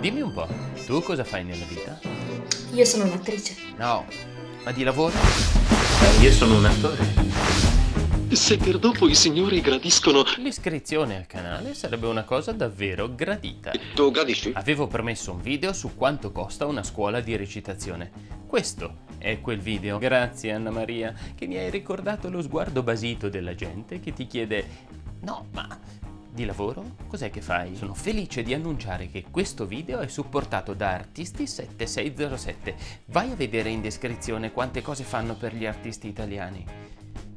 Dimmi un po', tu cosa fai nella vita? Io sono un'attrice. No, ma di lavoro? Io sono un attore. Se per dopo i signori gradiscono... L'iscrizione al canale sarebbe una cosa davvero gradita. Tu gradisci? Avevo promesso un video su quanto costa una scuola di recitazione. Questo è quel video. Grazie Anna Maria, che mi hai ricordato lo sguardo basito della gente che ti chiede No, ma di lavoro? Cos'è che fai? Sono felice di annunciare che questo video è supportato da Artisti7607. Vai a vedere in descrizione quante cose fanno per gli artisti italiani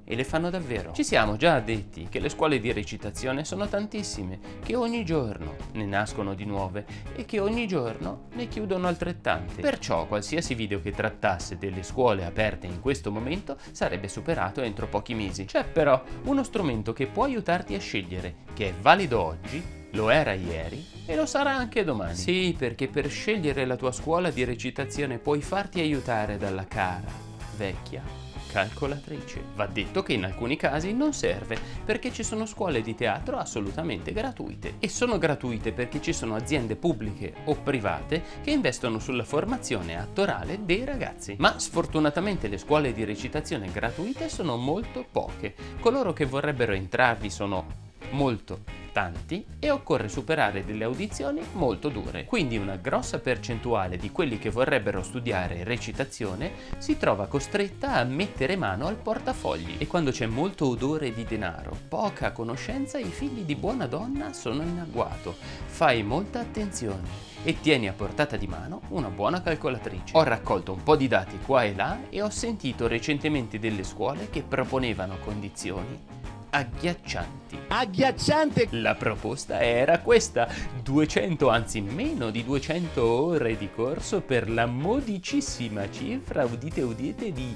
e le fanno davvero. Ci siamo già detti che le scuole di recitazione sono tantissime, che ogni giorno ne nascono di nuove e che ogni giorno ne chiudono altrettante. Perciò qualsiasi video che trattasse delle scuole aperte in questo momento sarebbe superato entro pochi mesi. C'è però uno strumento che può aiutarti a scegliere, che è valido oggi, lo era ieri e lo sarà anche domani. Sì, perché per scegliere la tua scuola di recitazione puoi farti aiutare dalla cara, vecchia calcolatrice. Va detto che in alcuni casi non serve, perché ci sono scuole di teatro assolutamente gratuite. E sono gratuite perché ci sono aziende pubbliche o private che investono sulla formazione attorale dei ragazzi. Ma sfortunatamente le scuole di recitazione gratuite sono molto poche. Coloro che vorrebbero entrarvi sono molto tanti e occorre superare delle audizioni molto dure. Quindi una grossa percentuale di quelli che vorrebbero studiare recitazione si trova costretta a mettere mano al portafogli e quando c'è molto odore di denaro, poca conoscenza, i figli di buona donna sono in agguato. Fai molta attenzione e tieni a portata di mano una buona calcolatrice. Ho raccolto un po' di dati qua e là e ho sentito recentemente delle scuole che proponevano condizioni agghiaccianti. Agghiacciante! La proposta era questa, 200 anzi meno di 200 ore di corso per la modicissima cifra, udite udite, di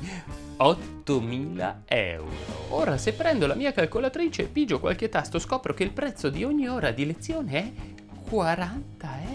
8.000 euro. Ora se prendo la mia calcolatrice e pigio qualche tasto scopro che il prezzo di ogni ora di lezione è 40 euro.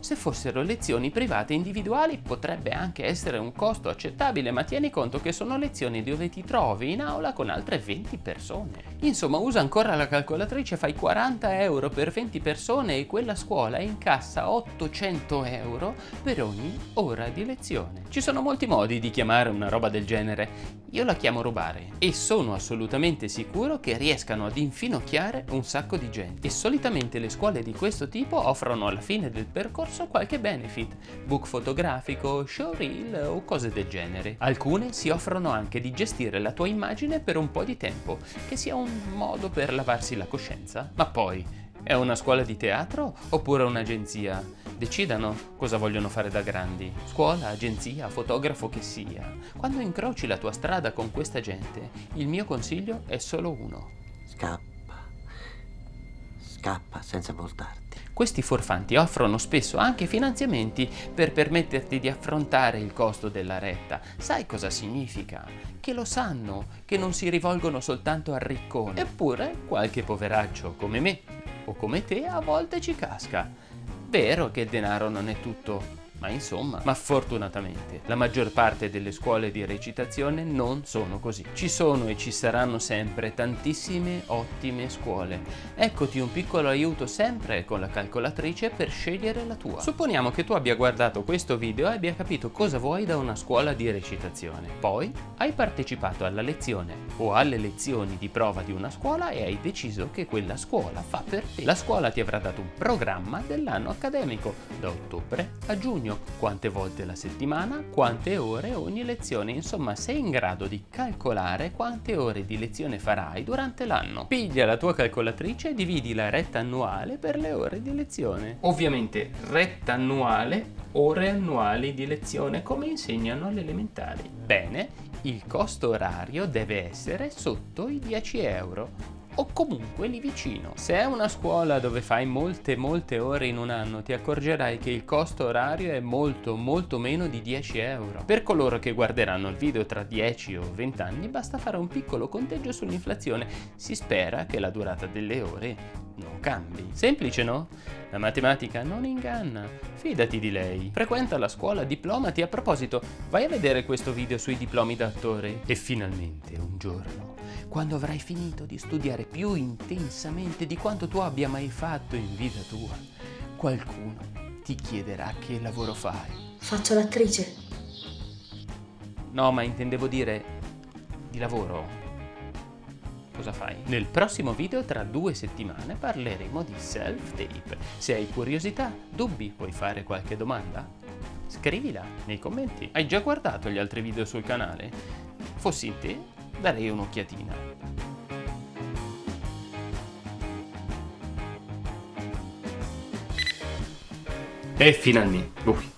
Se fossero lezioni private individuali potrebbe anche essere un costo accettabile, ma tieni conto che sono lezioni dove ti trovi in aula con altre 20 persone. Insomma, usa ancora la calcolatrice, fai 40 euro per 20 persone e quella scuola incassa 800 euro per ogni ora di lezione. Ci sono molti modi di chiamare una roba del genere. Io la chiamo rubare e sono assolutamente sicuro che riescano ad infinocchiare un sacco di gente. E solitamente le scuole di questo tipo offrono alla fine del percorso qualche benefit, book fotografico, showreel o cose del genere. Alcune si offrono anche di gestire la tua immagine per un po' di tempo, che sia un modo per lavarsi la coscienza. Ma poi, è una scuola di teatro oppure un'agenzia? Decidano cosa vogliono fare da grandi. Scuola, agenzia, fotografo che sia. Quando incroci la tua strada con questa gente, il mio consiglio è solo uno. Scappa. Scappa senza voltarti. Questi forfanti offrono spesso anche finanziamenti per permetterti di affrontare il costo della retta. Sai cosa significa? Che lo sanno, che non si rivolgono soltanto al riccone. Eppure qualche poveraccio come me o come te a volte ci casca. Vero che il denaro non è tutto, ma insomma, ma fortunatamente la maggior parte delle scuole di recitazione non sono così. Ci sono e ci saranno sempre tantissime ottime scuole. Eccoti un piccolo aiuto sempre con la calcolatrice per scegliere la tua. Supponiamo che tu abbia guardato questo video e abbia capito cosa vuoi da una scuola di recitazione. Poi hai partecipato alla lezione o alle lezioni di prova di una scuola e hai deciso che quella scuola fa per te. La scuola ti avrà dato un programma dell'anno accademico da ottobre a giugno impegno, quante volte la settimana, quante ore ogni lezione, insomma sei in grado di calcolare quante ore di lezione farai durante l'anno. Piglia la tua calcolatrice e dividi la retta annuale per le ore di lezione. Ovviamente retta annuale, ore annuali di lezione come insegnano alle elementari. Bene, il costo orario deve essere sotto i 10 euro o comunque lì vicino. Se è una scuola dove fai molte molte ore in un anno ti accorgerai che il costo orario è molto molto meno di 10 euro. Per coloro che guarderanno il video tra 10 o 20 anni basta fare un piccolo conteggio sull'inflazione. Si spera che la durata delle ore non cambi. Semplice no? La matematica non inganna, fidati di lei. Frequenta la scuola, diplomati. A proposito, vai a vedere questo video sui diplomi da attore. E finalmente un giorno quando avrai finito di studiare più intensamente di quanto tu abbia mai fatto in vita tua, qualcuno ti chiederà che lavoro fai. Faccio l'attrice. No, ma intendevo dire di lavoro. Cosa fai? Nel prossimo video tra due settimane parleremo di self-tape. Se hai curiosità, dubbi, puoi fare qualche domanda? Scrivila nei commenti. Hai già guardato gli altri video sul canale? Fossi in te, darei un'occhiatina. E finalmente, ui,